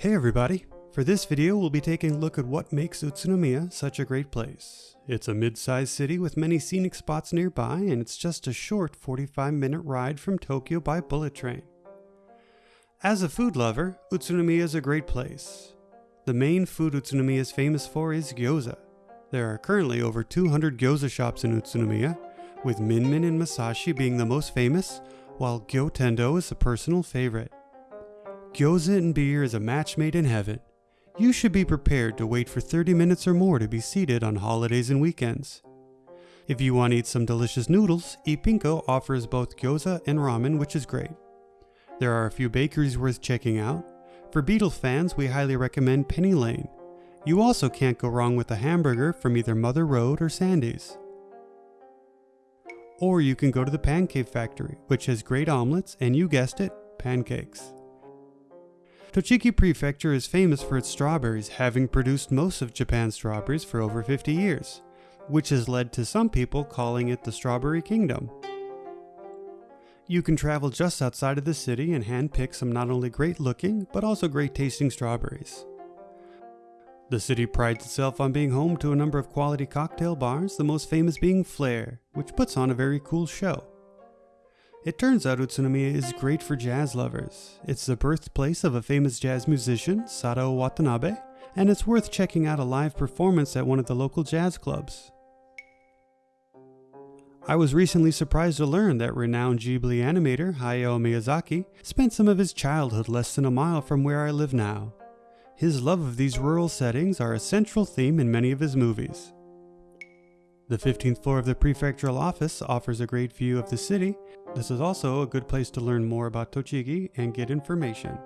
Hey everybody! For this video we'll be taking a look at what makes Utsunomiya such a great place. It's a mid-sized city with many scenic spots nearby and it's just a short 45 minute ride from Tokyo by bullet train. As a food lover, Utsunomiya is a great place. The main food Utsunomiya is famous for is gyoza. There are currently over 200 gyoza shops in Utsunomiya, with Minmin and Masashi being the most famous, while Gyotendo is a personal favorite. Gyoza and beer is a match made in heaven. You should be prepared to wait for 30 minutes or more to be seated on holidays and weekends. If you want to eat some delicious noodles, Ipinko offers both gyoza and ramen, which is great. There are a few bakeries worth checking out. For Beatle fans, we highly recommend Penny Lane. You also can't go wrong with a hamburger from either Mother Road or Sandy's. Or you can go to the Pancake Factory, which has great omelets and you guessed it, pancakes. Tochigi Prefecture is famous for its strawberries, having produced most of Japan's strawberries for over 50 years, which has led to some people calling it the Strawberry Kingdom. You can travel just outside of the city and handpick some not only great looking, but also great tasting strawberries. The city prides itself on being home to a number of quality cocktail bars, the most famous being Flair, which puts on a very cool show. It turns out Utsunomiya is great for jazz lovers. It's the birthplace of a famous jazz musician, Sadao Watanabe, and it's worth checking out a live performance at one of the local jazz clubs. I was recently surprised to learn that renowned Ghibli animator Hayao Miyazaki spent some of his childhood less than a mile from where I live now. His love of these rural settings are a central theme in many of his movies. The 15th floor of the prefectural office offers a great view of the city. This is also a good place to learn more about Tochigi and get information.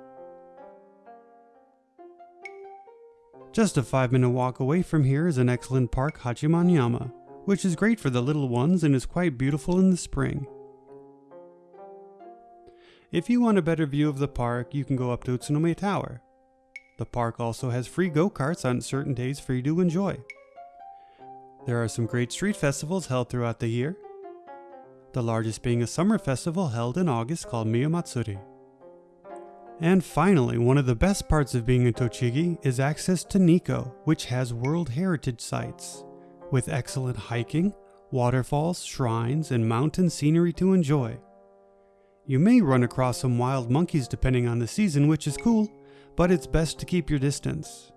Just a 5 minute walk away from here is an excellent park Hachimanyama, which is great for the little ones and is quite beautiful in the spring. If you want a better view of the park, you can go up to Utsunomiya Tower. The park also has free go-karts on certain days for you to enjoy. There are some great street festivals held throughout the year, the largest being a summer festival held in August called Miyamatsuri. And finally, one of the best parts of being in Tochigi is access to Nikko, which has World Heritage sites, with excellent hiking, waterfalls, shrines, and mountain scenery to enjoy. You may run across some wild monkeys depending on the season, which is cool, but it's best to keep your distance.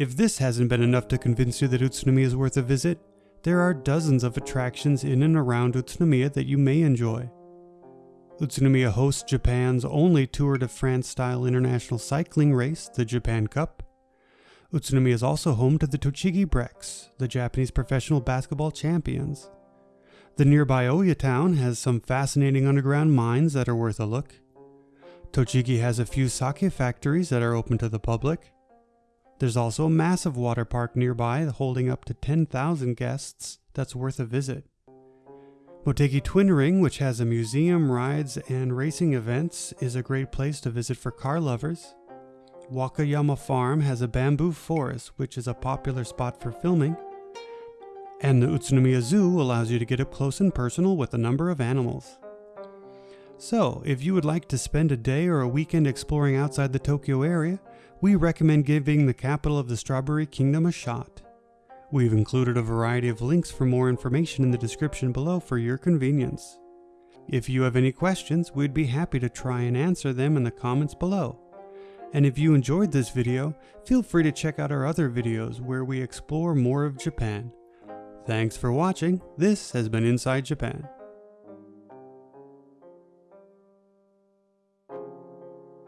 If this hasn't been enough to convince you that Utsunomiya is worth a visit, there are dozens of attractions in and around Utsunomiya that you may enjoy. Utsunomiya hosts Japan's only Tour de France style international cycling race, the Japan Cup. Utsunomiya is also home to the Tochigi Brex, the Japanese professional basketball champions. The nearby Oya town has some fascinating underground mines that are worth a look. Tochigi has a few sake factories that are open to the public. There's also a massive water park nearby holding up to 10,000 guests that's worth a visit. Motegi Twin Ring, which has a museum, rides, and racing events, is a great place to visit for car lovers. Wakayama Farm has a bamboo forest, which is a popular spot for filming. And the Utsunomiya Zoo allows you to get up close and personal with a number of animals. So, if you would like to spend a day or a weekend exploring outside the Tokyo area, we recommend giving the capital of the Strawberry Kingdom a shot. We've included a variety of links for more information in the description below for your convenience. If you have any questions, we'd be happy to try and answer them in the comments below. And if you enjoyed this video, feel free to check out our other videos where we explore more of Japan. Thanks for watching, this has been Inside Japan.